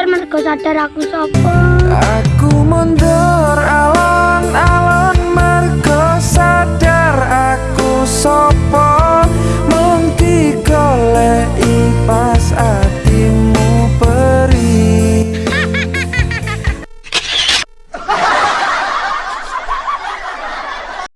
Ya mergo sadar aku sapa. Aku